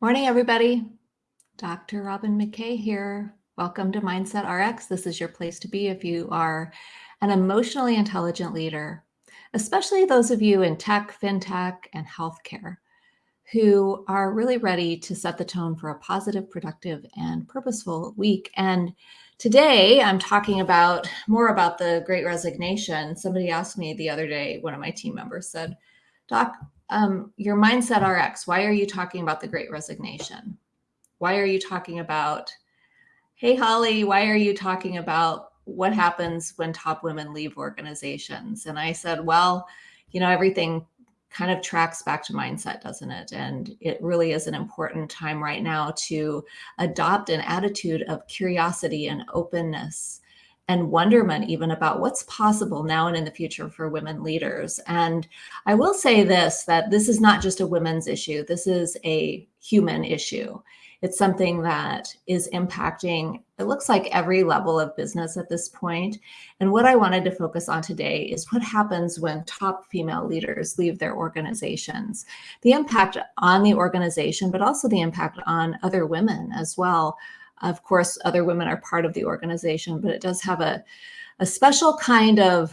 Morning, everybody. Dr. Robin McKay here. Welcome to Mindset RX. This is your place to be if you are an emotionally intelligent leader, especially those of you in tech, fintech, and healthcare who are really ready to set the tone for a positive, productive, and purposeful week. And today I'm talking about more about the great resignation. Somebody asked me the other day, one of my team members said, Doc, um, your mindset RX, why are you talking about the great resignation? Why are you talking about, hey, Holly, why are you talking about what happens when top women leave organizations? And I said, well, you know, everything kind of tracks back to mindset, doesn't it? And it really is an important time right now to adopt an attitude of curiosity and openness and wonderment even about what's possible now and in the future for women leaders. And I will say this, that this is not just a women's issue. This is a human issue. It's something that is impacting, it looks like every level of business at this point. And what I wanted to focus on today is what happens when top female leaders leave their organizations, the impact on the organization, but also the impact on other women as well. Of course, other women are part of the organization, but it does have a, a special kind of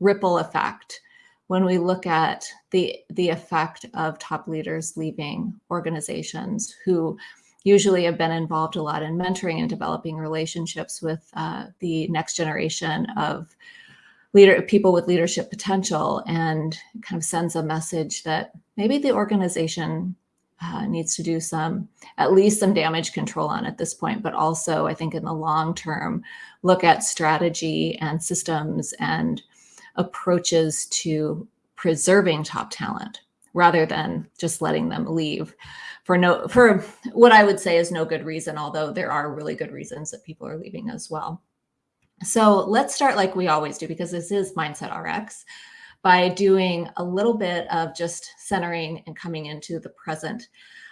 ripple effect when we look at the, the effect of top leaders leaving organizations who usually have been involved a lot in mentoring and developing relationships with uh, the next generation of leader people with leadership potential and kind of sends a message that maybe the organization uh, needs to do some, at least some damage control on at this point, but also I think in the long term, look at strategy and systems and approaches to preserving top talent rather than just letting them leave for no for what I would say is no good reason, although there are really good reasons that people are leaving as well. So let's start like we always do because this is Mindset RX by doing a little bit of just centering and coming into the present.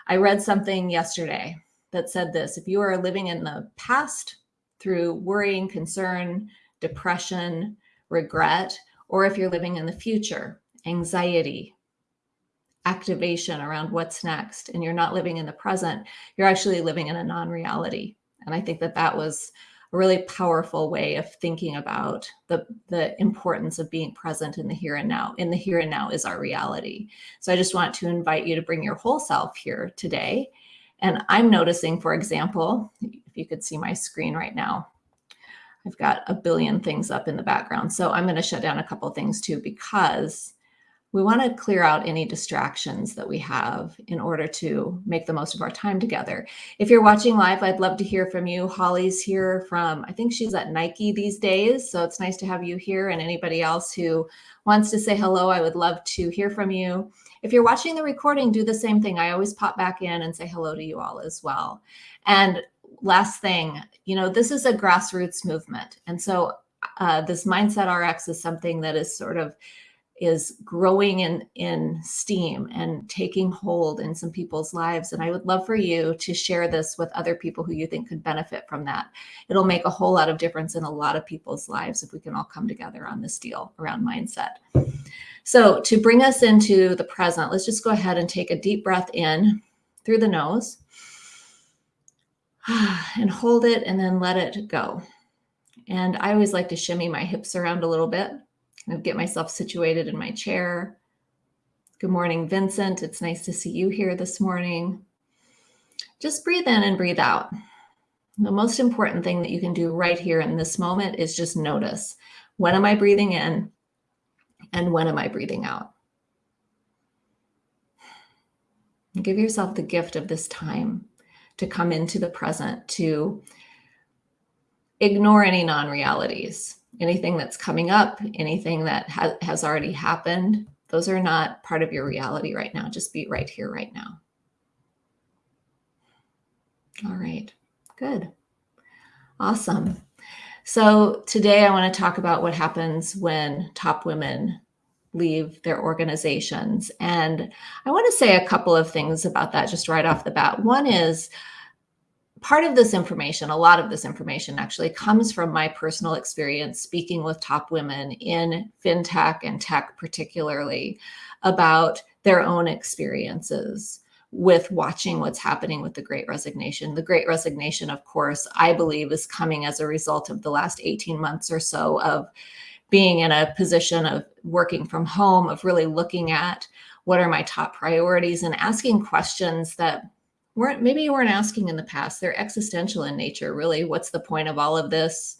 I read something yesterday that said this, if you are living in the past through worrying, concern, depression, regret, or if you're living in the future, anxiety, activation around what's next, and you're not living in the present, you're actually living in a non-reality. And I think that that was a really powerful way of thinking about the, the importance of being present in the here and now. In the here and now is our reality. So I just want to invite you to bring your whole self here today. And I'm noticing, for example, if you could see my screen right now, I've got a billion things up in the background. So I'm going to shut down a couple things too, because we want to clear out any distractions that we have in order to make the most of our time together. If you're watching live, I'd love to hear from you. Holly's here from, I think she's at Nike these days. So it's nice to have you here and anybody else who wants to say hello, I would love to hear from you. If you're watching the recording, do the same thing. I always pop back in and say hello to you all as well. And last thing, you know, this is a grassroots movement. And so uh, this Mindset RX is something that is sort of is growing in, in steam and taking hold in some people's lives. And I would love for you to share this with other people who you think could benefit from that. It'll make a whole lot of difference in a lot of people's lives if we can all come together on this deal around mindset. So to bring us into the present, let's just go ahead and take a deep breath in through the nose and hold it and then let it go. And I always like to shimmy my hips around a little bit I'll get myself situated in my chair. Good morning, Vincent. It's nice to see you here this morning. Just breathe in and breathe out. The most important thing that you can do right here in this moment is just notice, when am I breathing in and when am I breathing out? Give yourself the gift of this time to come into the present, to ignore any non-realities anything that's coming up, anything that ha has already happened, those are not part of your reality right now. Just be right here, right now. All right, good. Awesome. So today I want to talk about what happens when top women leave their organizations. And I want to say a couple of things about that just right off the bat. One is part of this information, a lot of this information actually comes from my personal experience speaking with top women in fintech and tech particularly about their own experiences with watching what's happening with the great resignation. The great resignation, of course, I believe is coming as a result of the last 18 months or so of being in a position of working from home, of really looking at what are my top priorities and asking questions that weren't maybe you weren't asking in the past. They're existential in nature, really. What's the point of all of this?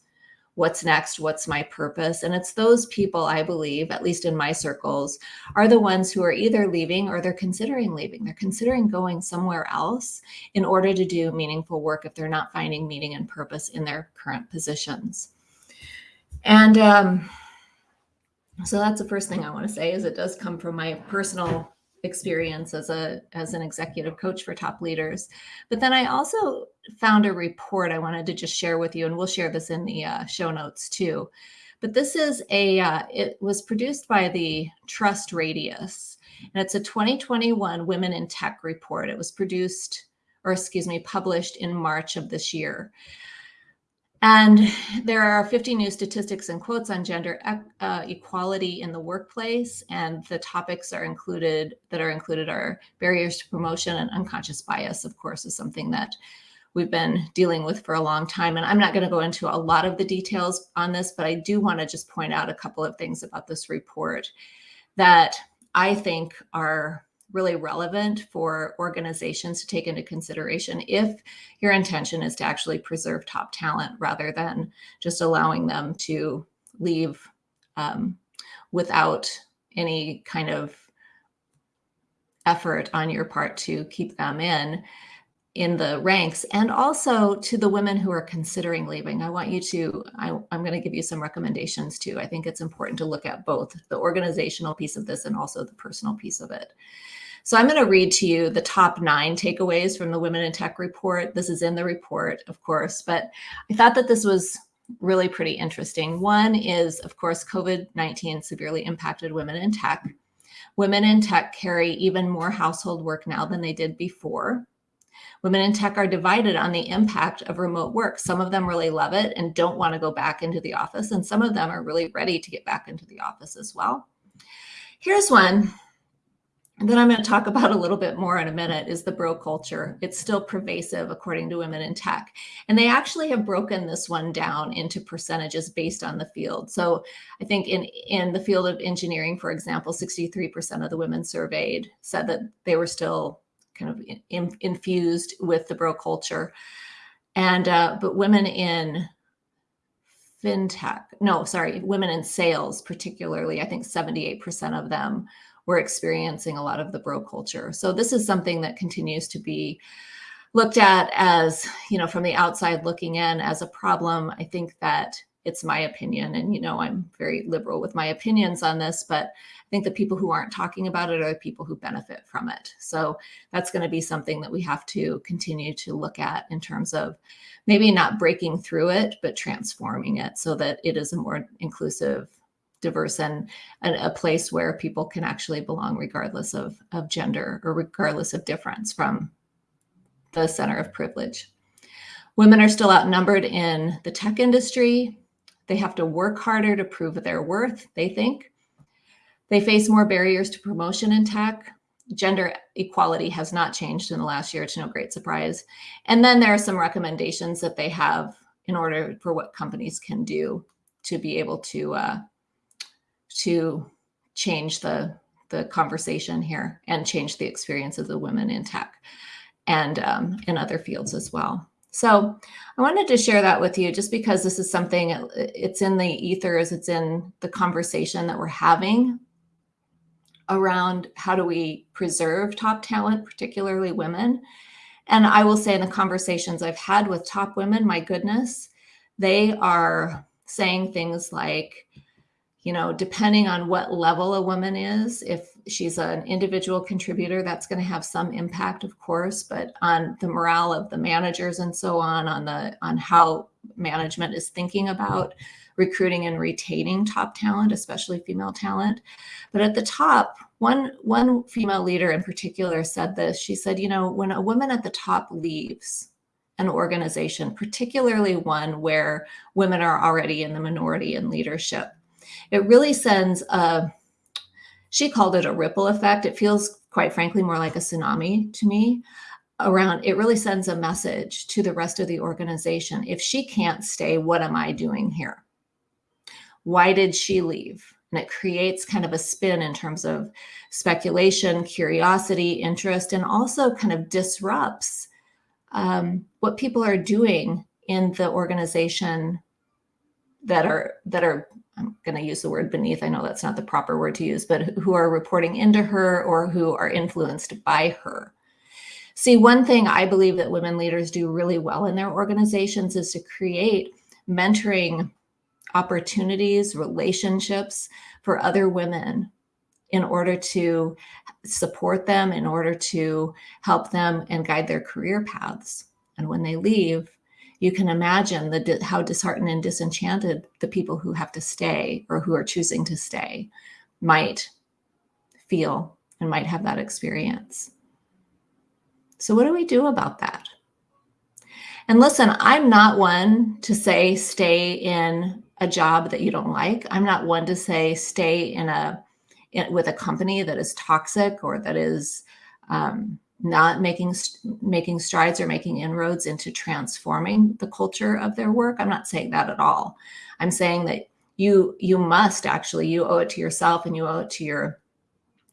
what's next what's my purpose and it's those people i believe at least in my circles are the ones who are either leaving or they're considering leaving they're considering going somewhere else in order to do meaningful work if they're not finding meaning and purpose in their current positions and um, so that's the first thing i want to say is it does come from my personal experience as a as an executive coach for top leaders. But then i also found a report i wanted to just share with you and we'll share this in the uh, show notes too. But this is a uh, it was produced by the TrustRadius and it's a 2021 women in tech report. It was produced or excuse me published in march of this year and there are 50 new statistics and quotes on gender uh, equality in the workplace. And the topics are included that are included are barriers to promotion and unconscious bias, of course, is something that we've been dealing with for a long time. And I'm not going to go into a lot of the details on this, but I do want to just point out a couple of things about this report that I think are really relevant for organizations to take into consideration if your intention is to actually preserve top talent rather than just allowing them to leave um, without any kind of effort on your part to keep them in in the ranks. And also to the women who are considering leaving i want you to I, am going to give you some recommendations too. I think it's important to look at both the organizational piece of this and also the personal piece of it so I'm going to read to you the top nine takeaways from the Women in Tech report. This is in the report, of course, but I thought that this was really pretty interesting. One is, of course, COVID-19 severely impacted women in tech. Women in tech carry even more household work now than they did before. Women in tech are divided on the impact of remote work. Some of them really love it and don't want to go back into the office, and some of them are really ready to get back into the office as well. Here's one that I'm going to talk about a little bit more in a minute is the bro culture. It's still pervasive according to Women in Tech. And they actually have broken this one down into percentages based on the field. So I think in, in the field of engineering, for example, 63% of the women surveyed said that they were still kind of in, infused with the bro culture. And, uh, but women in fintech, no, sorry, women in sales, particularly, I think 78% of them we're experiencing a lot of the bro culture. So this is something that continues to be looked at as, you know, from the outside looking in as a problem. I think that it's my opinion and, you know, I'm very liberal with my opinions on this, but I think the people who aren't talking about it are the people who benefit from it. So that's going to be something that we have to continue to look at in terms of maybe not breaking through it, but transforming it so that it is a more inclusive diverse and, and a place where people can actually belong regardless of, of gender or regardless of difference from the center of privilege. Women are still outnumbered in the tech industry. They have to work harder to prove their worth, they think. They face more barriers to promotion in tech. Gender equality has not changed in the last year to no great surprise. And then there are some recommendations that they have in order for what companies can do to be able to uh, to change the the conversation here and change the experience of the women in tech and um, in other fields as well. So I wanted to share that with you just because this is something, it's in the ethers, it's in the conversation that we're having around how do we preserve top talent, particularly women. And I will say in the conversations I've had with top women, my goodness, they are saying things like, you know, depending on what level a woman is, if she's an individual contributor, that's going to have some impact, of course, but on the morale of the managers and so on, on the on how management is thinking about recruiting and retaining top talent, especially female talent. But at the top, one one female leader in particular said this. She said, you know, when a woman at the top leaves an organization, particularly one where women are already in the minority in leadership, it really sends a, she called it a ripple effect. It feels quite frankly, more like a tsunami to me around it really sends a message to the rest of the organization. If she can't stay, what am I doing here? Why did she leave? And it creates kind of a spin in terms of speculation, curiosity, interest, and also kind of disrupts um, what people are doing in the organization that are that are I'm going to use the word beneath. I know that's not the proper word to use, but who are reporting into her or who are influenced by her. See, one thing I believe that women leaders do really well in their organizations is to create mentoring opportunities, relationships for other women in order to support them, in order to help them and guide their career paths. And when they leave, you can imagine the, how disheartened and disenchanted the people who have to stay or who are choosing to stay might feel and might have that experience. So what do we do about that? And listen, I'm not one to say stay in a job that you don't like. I'm not one to say stay in a in, with a company that is toxic or that is um, not making making strides or making inroads into transforming the culture of their work. I'm not saying that at all. I'm saying that you you must actually you owe it to yourself and you owe it to your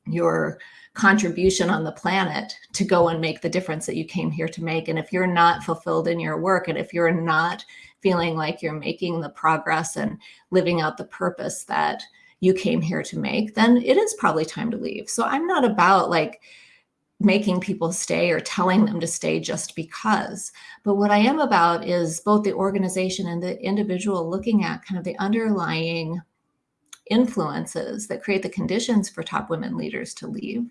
your contribution on the planet to go and make the difference that you came here to make. And if you're not fulfilled in your work and if you're not feeling like you're making the progress and living out the purpose that you came here to make, then it is probably time to leave. So I'm not about like making people stay or telling them to stay just because. But what I am about is both the organization and the individual looking at kind of the underlying influences that create the conditions for top women leaders to leave.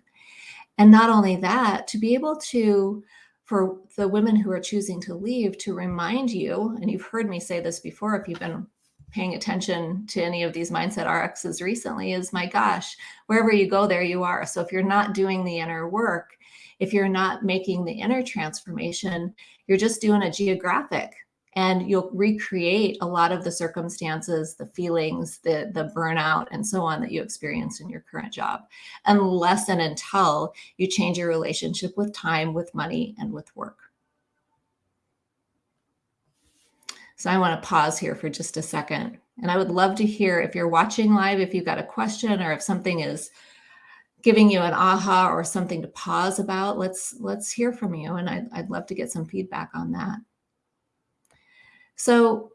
And not only that, to be able to, for the women who are choosing to leave, to remind you, and you've heard me say this before if you've been paying attention to any of these mindset RXs recently, is my gosh, wherever you go, there you are. So if you're not doing the inner work, if you're not making the inner transformation, you're just doing a geographic and you'll recreate a lot of the circumstances, the feelings, the, the burnout, and so on that you experience in your current job, unless and until you change your relationship with time, with money, and with work. So I want to pause here for just a second. And I would love to hear if you're watching live, if you've got a question or if something is giving you an aha or something to pause about, let's let's hear from you. And I'd, I'd love to get some feedback on that. So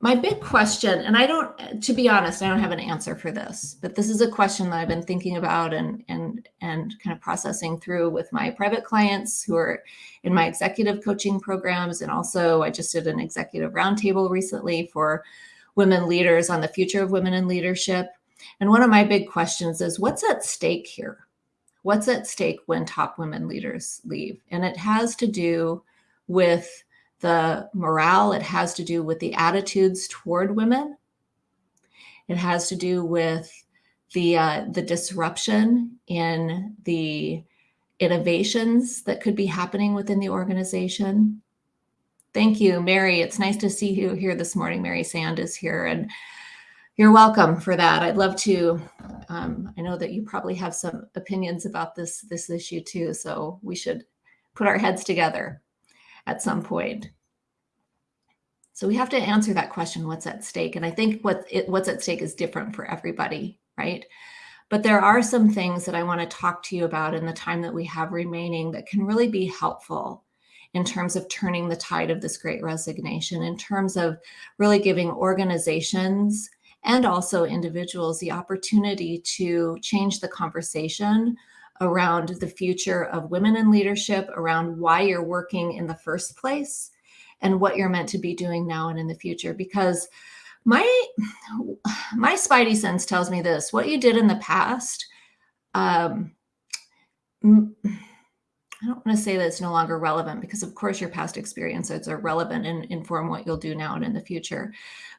my big question, and I don't, to be honest, I don't have an answer for this, but this is a question that I've been thinking about and and and kind of processing through with my private clients who are in my executive coaching programs, and also I just did an executive roundtable recently for women leaders on the future of women in leadership. And one of my big questions is, what's at stake here? What's at stake when top women leaders leave? And it has to do with the morale, it has to do with the attitudes toward women. It has to do with the, uh, the disruption in the innovations that could be happening within the organization. Thank you, Mary. It's nice to see you here this morning. Mary Sand is here and you're welcome for that. I'd love to, um, I know that you probably have some opinions about this, this issue too, so we should put our heads together at some point. So we have to answer that question, what's at stake? And I think what it, what's at stake is different for everybody, right? But there are some things that I want to talk to you about in the time that we have remaining that can really be helpful in terms of turning the tide of this great resignation, in terms of really giving organizations and also individuals the opportunity to change the conversation around the future of women in leadership, around why you're working in the first place, and what you're meant to be doing now and in the future. Because my my spidey sense tells me this: what you did in the past. Um, I don't want to say that it's no longer relevant because, of course, your past experiences are relevant and inform what you'll do now and in the future.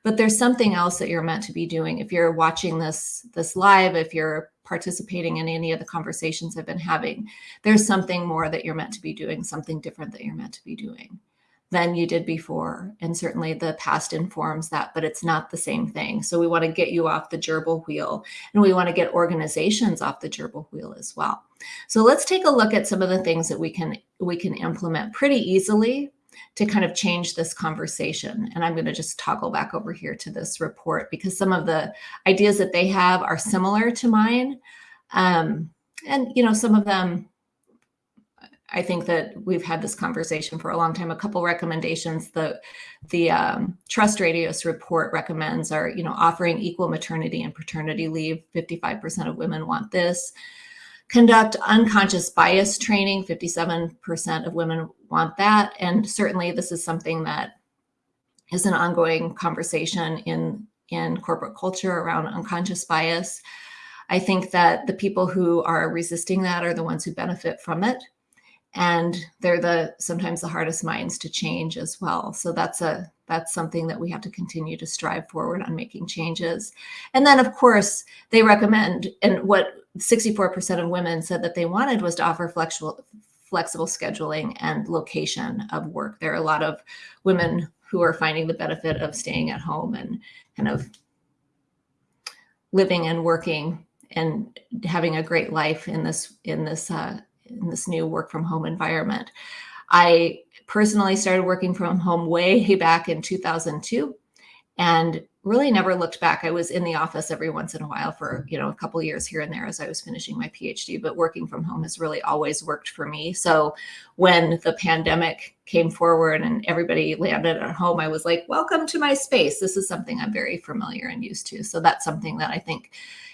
But there's something else that you're meant to be doing. If you're watching this this live, if you're participating in any of the conversations I've been having, there's something more that you're meant to be doing, something different that you're meant to be doing. Than you did before. And certainly the past informs that, but it's not the same thing. So we want to get you off the gerbil wheel and we want to get organizations off the gerbil wheel as well. So let's take a look at some of the things that we can we can implement pretty easily to kind of change this conversation. And I'm going to just toggle back over here to this report because some of the ideas that they have are similar to mine. Um, and, you know, some of them I think that we've had this conversation for a long time. A couple recommendations that the um, TrustRadius report recommends are you know offering equal maternity and paternity leave. Fifty five percent of women want this. Conduct unconscious bias training. Fifty seven percent of women want that, and certainly this is something that is an ongoing conversation in in corporate culture around unconscious bias. I think that the people who are resisting that are the ones who benefit from it and they're the sometimes the hardest minds to change as well. So that's a that's something that we have to continue to strive forward on making changes. And then of course they recommend and what 64% of women said that they wanted was to offer flexible flexible scheduling and location of work. There are a lot of women who are finding the benefit of staying at home and kind of living and working and having a great life in this in this uh, in this new work from home environment. I personally started working from home way back in 2002 and really never looked back. I was in the office every once in a while for, you know, a couple years here and there as I was finishing my PhD, but working from home has really always worked for me. So when the pandemic came forward and everybody landed at home, I was like, welcome to my space. This is something I'm very familiar and used to. So that's something that I think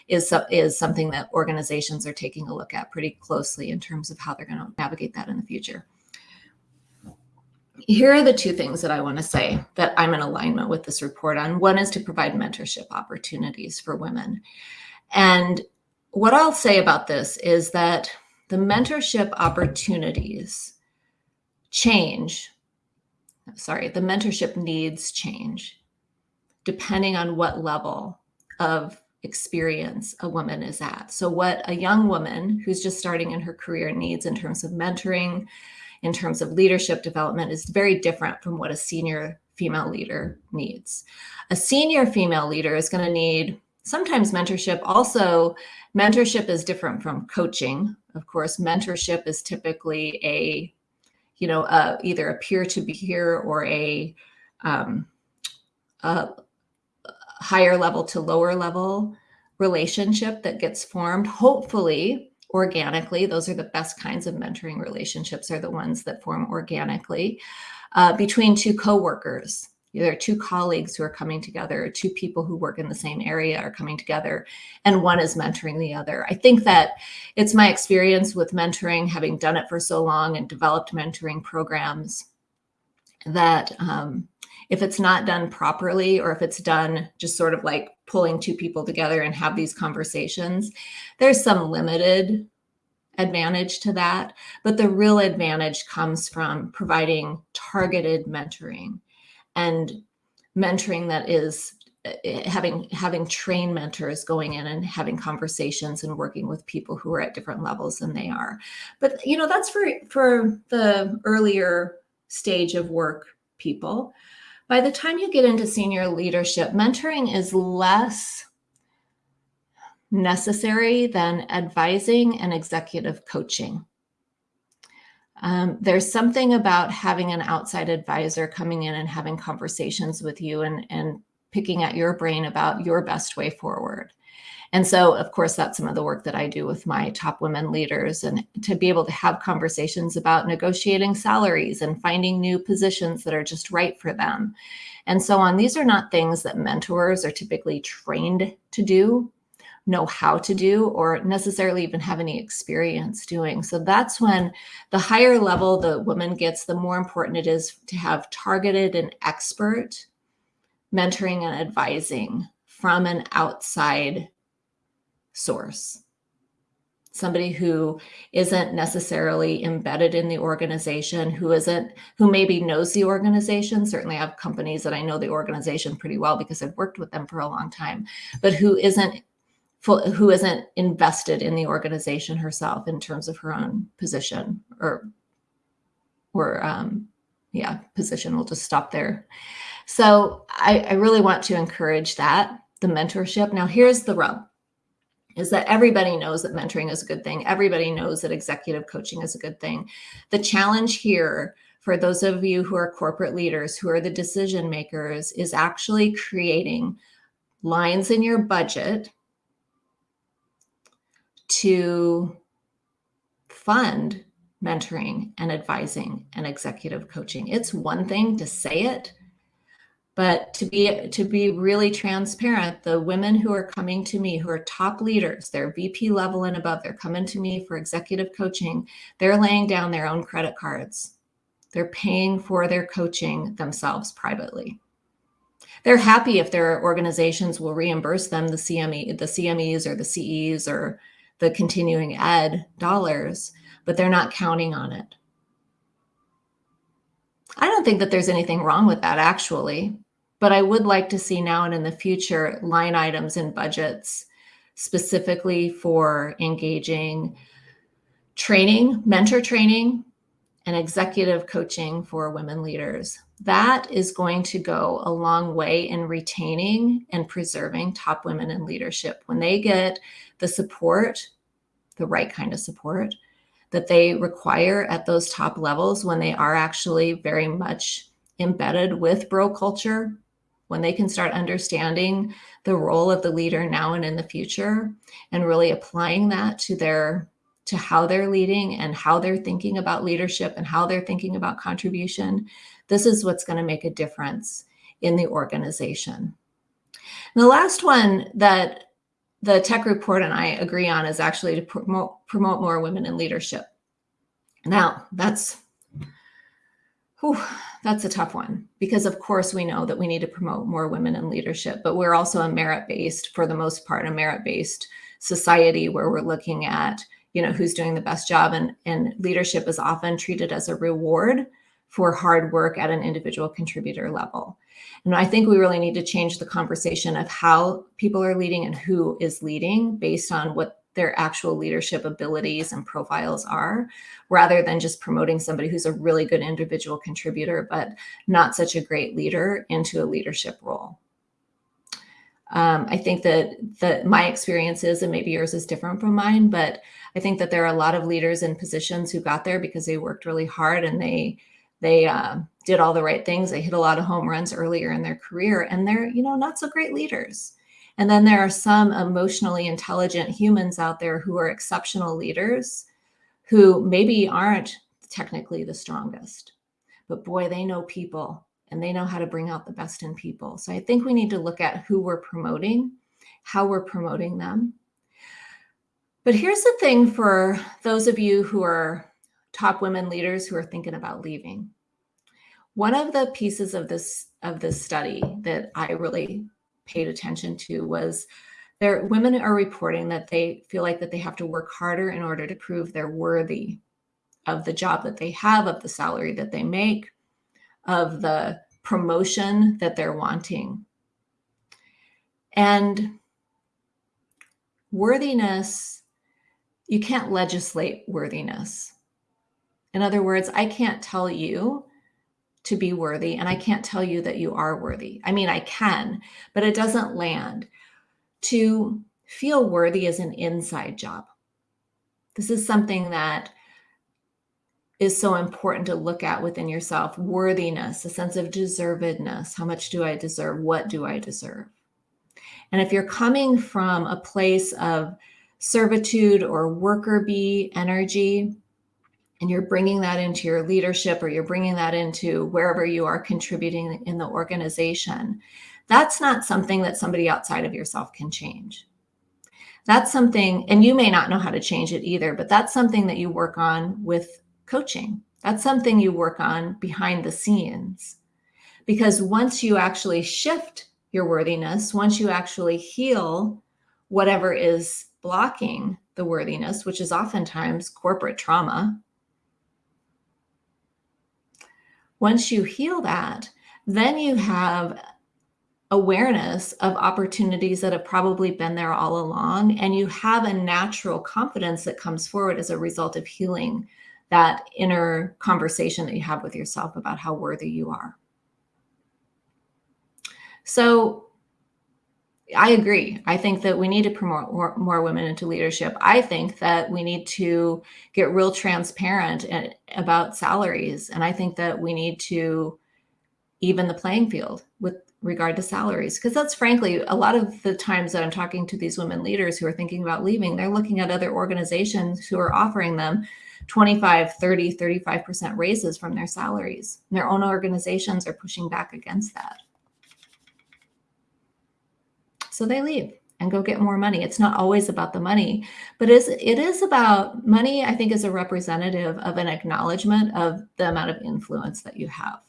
is, is something that organizations are taking a look at pretty closely in terms of how they're going to navigate that in the future. Here are the two things that I want to say that I'm in alignment with this report on. One is to provide mentorship opportunities for women. And what I'll say about this is that the mentorship opportunities change. Sorry, the mentorship needs change depending on what level of experience a woman is at. So, what a young woman who's just starting in her career needs in terms of mentoring, in terms of leadership development, is very different from what a senior female leader needs. A senior female leader is going to need sometimes mentorship. Also, mentorship is different from coaching. Of course, mentorship is typically a, you know, uh, either a peer-to-peer or a, um, a higher level to lower level relationship that gets formed, hopefully organically. Those are the best kinds of mentoring relationships are the ones that form organically uh, between two coworkers. There are two colleagues who are coming together, two people who work in the same area are coming together, and one is mentoring the other. I think that it's my experience with mentoring, having done it for so long and developed mentoring programs, that um, if it's not done properly or if it's done just sort of like pulling two people together and have these conversations, there's some limited advantage to that. But the real advantage comes from providing targeted mentoring and mentoring that is eh, having having trained mentors going in and having conversations and working with people who are at different levels than they are but you know that's for for the earlier stage of work people by the time you get into senior leadership, mentoring is less necessary than advising and executive coaching. Um, there's something about having an outside advisor coming in and having conversations with you and, and picking at your brain about your best way forward. And so, of course, that's some of the work that I do with my top women leaders and to be able to have conversations about negotiating salaries and finding new positions that are just right for them and so on. These are not things that mentors are typically trained to do, know how to do, or necessarily even have any experience doing. So that's when the higher level the woman gets, the more important it is to have targeted and expert mentoring and advising from an outside source. Somebody who isn't necessarily embedded in the organization, who isn't, who maybe knows the organization. Certainly I have companies that I know the organization pretty well because I've worked with them for a long time, but who isn't full, who isn't invested in the organization herself in terms of her own position or or um, yeah, position. We'll just stop there. So I, I really want to encourage that, the mentorship. Now here's the rub is that everybody knows that mentoring is a good thing. Everybody knows that executive coaching is a good thing. The challenge here for those of you who are corporate leaders, who are the decision makers, is actually creating lines in your budget to fund mentoring and advising and executive coaching. It's one thing to say it, but to be to be really transparent, the women who are coming to me who are top leaders, they're VP level and above, they're coming to me for executive coaching, they're laying down their own credit cards. They're paying for their coaching themselves privately. They're happy if their organizations will reimburse them the CME, the CMEs or the CEs or the continuing ed dollars, but they're not counting on it. I don't think that there's anything wrong with that actually, but I would like to see now and in the future line items and budgets specifically for engaging training, mentor training, and executive coaching for women leaders. That is going to go a long way in retaining and preserving top women in leadership. When they get the support, the right kind of support that they require at those top levels when they are actually very much embedded with bro culture, when they can start understanding the role of the leader now and in the future and really applying that to their to how they're leading and how they're thinking about leadership and how they're thinking about contribution, this is what's going to make a difference in the organization. And the last one that the tech report and I agree on is actually to promote, promote more women in leadership. Now, that's whew, that's a tough one because of course we know that we need to promote more women in leadership, but we're also a merit-based, for the most part, a merit-based society where we're looking at, you know, who's doing the best job and, and leadership is often treated as a reward for hard work at an individual contributor level. And I think we really need to change the conversation of how people are leading and who is leading based on what their actual leadership abilities and profiles are, rather than just promoting somebody who's a really good individual contributor, but not such a great leader into a leadership role. Um, I think that, that my experience is, and maybe yours is different from mine, but I think that there are a lot of leaders in positions who got there because they worked really hard and they they uh, did all the right things. They hit a lot of home runs earlier in their career and they're, you know, not so great leaders. And then there are some emotionally intelligent humans out there who are exceptional leaders who maybe aren't technically the strongest, but boy, they know people and they know how to bring out the best in people. So I think we need to look at who we're promoting, how we're promoting them. But here's the thing for those of you who are top women leaders who are thinking about leaving. One of the pieces of this of this study that I really paid attention to was there women are reporting that they feel like that they have to work harder in order to prove they're worthy of the job that they have, of the salary that they make, of the promotion that they're wanting. And worthiness, you can't legislate worthiness. In other words, I can't tell you to be worthy and I can't tell you that you are worthy. I mean, I can, but it doesn't land. To feel worthy is an inside job. This is something that is so important to look at within yourself worthiness, a sense of deservedness. How much do I deserve? What do I deserve? And if you're coming from a place of servitude or worker bee energy, and you're bringing that into your leadership or you're bringing that into wherever you are contributing in the organization, that's not something that somebody outside of yourself can change. That's something, and you may not know how to change it either, but that's something that you work on with coaching. That's something you work on behind the scenes. Because once you actually shift your worthiness, once you actually heal whatever is blocking the worthiness, which is oftentimes corporate trauma, Once you heal that, then you have awareness of opportunities that have probably been there all along. And you have a natural confidence that comes forward as a result of healing that inner conversation that you have with yourself about how worthy you are. So I agree. I think that we need to promote more, more, women into leadership. I think that we need to get real transparent eh, about salaries. And I think that we need to even the playing field with regard to salaries. Because that's frankly, a lot of the times that I'm talking to these women leaders who are thinking about leaving, they're looking at other organizations who are offering them 25, 30, 35% raises from their salaries. And their own organizations are pushing back against that. So they leave and go get more money. It's not always about the money, but it is about money, I think, is a representative of an acknowledgement of the amount of influence that you have.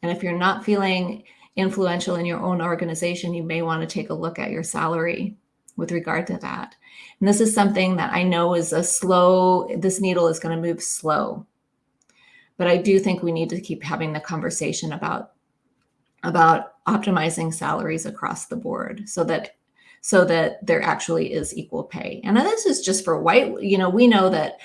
And if you're not feeling influential in your own organization, you may want to take a look at your salary with regard to that. And this is something that I know is a slow, this needle is going to move slow. But I do think we need to keep having the conversation about about optimizing salaries across the board so that so that there actually is equal pay. And this is just for white, you know, we know that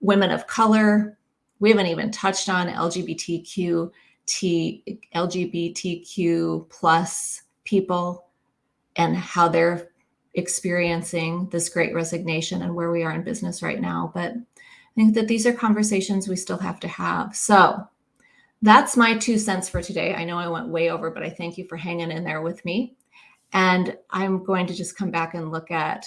women of color, we haven't even touched on LGBTQ, T, LGBTQ plus people and how they're experiencing this great resignation and where we are in business right now. But I think that these are conversations we still have to have. So that's my two cents for today. I know I went way over, but I thank you for hanging in there with me. And I'm going to just come back and look at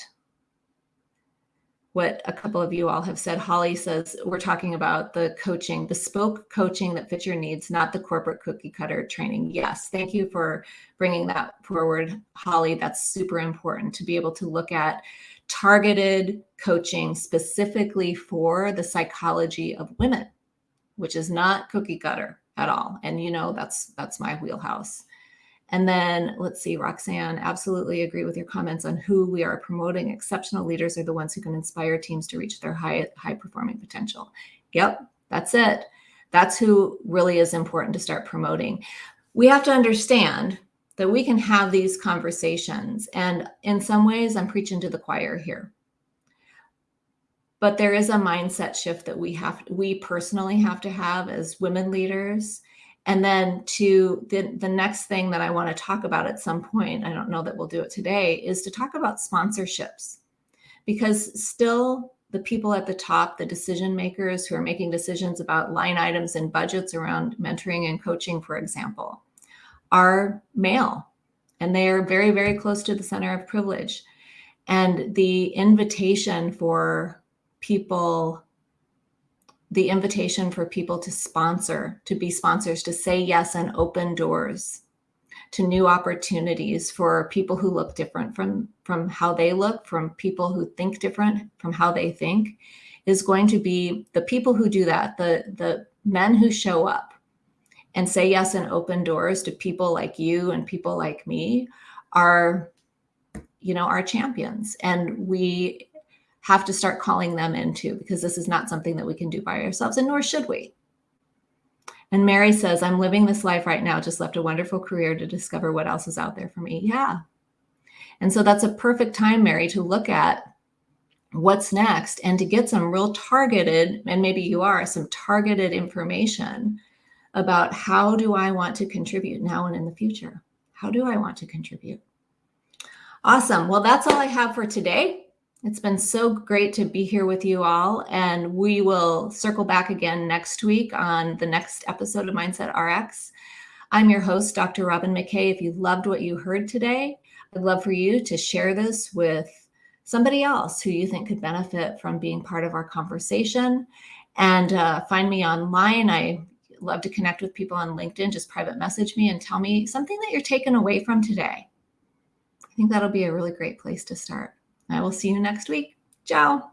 what a couple of you all have said. Holly says, we're talking about the coaching, bespoke coaching that fits your needs, not the corporate cookie cutter training. Yes, thank you for bringing that forward, Holly. That's super important to be able to look at targeted coaching specifically for the psychology of women which is not cookie cutter at all. And you know, that's that's my wheelhouse. And then let's see, Roxanne, absolutely agree with your comments on who we are promoting. Exceptional leaders are the ones who can inspire teams to reach their high, high performing potential. Yep, that's it. That's who really is important to start promoting. We have to understand that we can have these conversations. And in some ways, I'm preaching to the choir here but there is a mindset shift that we have we personally have to have as women leaders. And then to the, the next thing that i want to talk about at some point i don't know that we'll do it today is to talk about sponsorships. Because still the people at the top the decision makers who are making decisions about line items and budgets around mentoring and coaching for example are male. And they are very very close to the center of privilege. And the invitation for people the invitation for people to sponsor, to be sponsors, to say yes and open doors to new opportunities for people who look different from from how they look, from people who think different from how they think, is going to be the people who do that, the the men who show up and say yes and open doors to people like you and people like me are you know our champions. And we have to start calling them into because this is not something that we can do by ourselves, and nor should we. And Mary says, I'm living this life right now, just left a wonderful career to discover what else is out there for me. Yeah. And so that's a perfect time, Mary, to look at what's next and to get some real targeted, and maybe you are, some targeted information about how do I want to contribute now and in the future? How do I want to contribute? Awesome. Well, that's all I have for today. It's been so great to be here with you all, and we will circle back again next week on the next episode of Mindset RX. I'm your host, Dr. Robin McKay. If you loved what you heard today, I'd love for you to share this with somebody else who you think could benefit from being part of our conversation. And uh, find me online. I love to connect with people on LinkedIn. Just private message me and tell me something that you're taking away from today. I think that'll be a really great place to start. I will see you next week. Ciao.